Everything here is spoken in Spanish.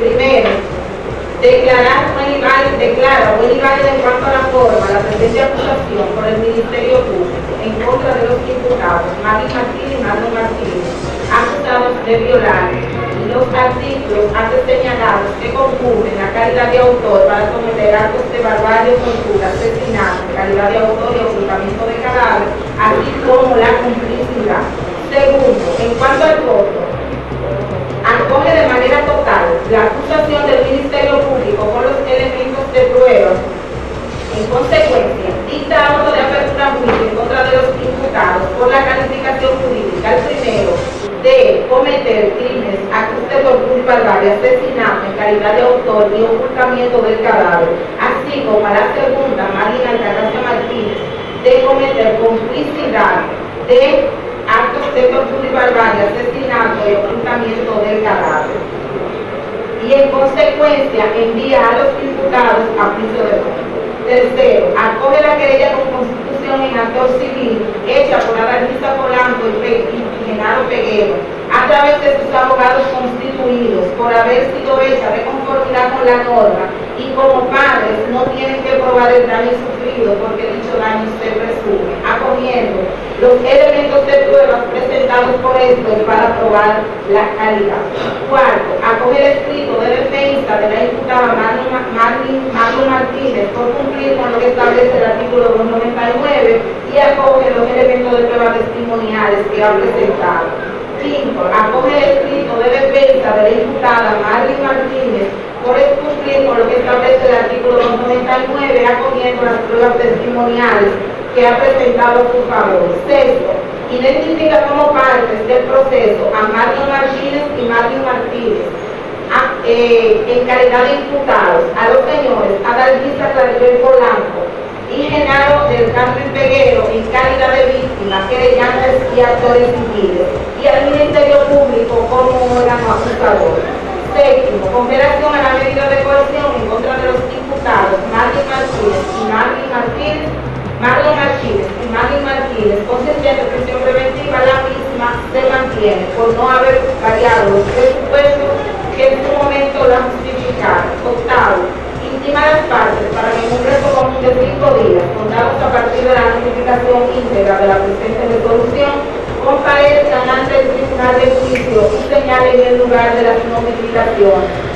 Primero, declarar un ilegal, declara un en cuanto a la forma la presente acusación por el Ministerio Público en contra de los imputados Mari Martínez y Manu Martínez, acusados de violar los artículos antes señalados que concurren la calidad de autor para cometer actos de barbarie, tortura, asesinato, calidad de autor y ocultamiento de cadáver, así como la cumplimiento barbarie, asesinato en calidad de autor y ocultamiento del cadáver, así como a la segunda, Marina Altagracia Martínez, de cometer complicidad de actos de tortura y barbarie, asesinato y ocultamiento del cadáver. Y en consecuencia envía a los imputados a juicio de fondo. Tercero, acoge la querella con constitución en actor civil hecha por Adalisa Polanco y, Genaro Peguero a través de sus abogados por haber sido hecha de conformidad con la norma y como padres no tienen que probar el daño sufrido porque dicho daño se presume, acogiendo los elementos de pruebas presentados por esto para probar la calidad. Cuarto, acoge el escrito de defensa de la imputada Manu Martínez por cumplir con lo que establece el artículo 299 y acoge los elementos de pruebas testimoniales que ha presentado. Quinto, acoge el escrito de defensa imputada Marlene Martínez por cumplir con lo que establece el artículo 299 acogiendo las pruebas testimoniales que ha presentado su favor. Sexto, identifica como partes del proceso a Marlon Martínez y Marlon Martínez a, eh, en calidad de imputados a los señores Adalgisa Claribel Polanco y Genaro del Carmen Peguero en calidad de víctimas, querellantes y actores civiles y al Ministerio Público como órgano acusador. Séptimo, con relación a la medida de coerción en contra de los imputados Marlon Martínez y Marlon Martínez, Marlon Martínez y Marlon Martínez, consistente en prisión preventiva, la misma se mantiene por no haber variado los presupuestos que en su momento la justificaron. Octavo, intima las partes para en un común de cinco días, contados a partir de la notificación íntegra de la tribunal de señalen el lugar de las notificaciones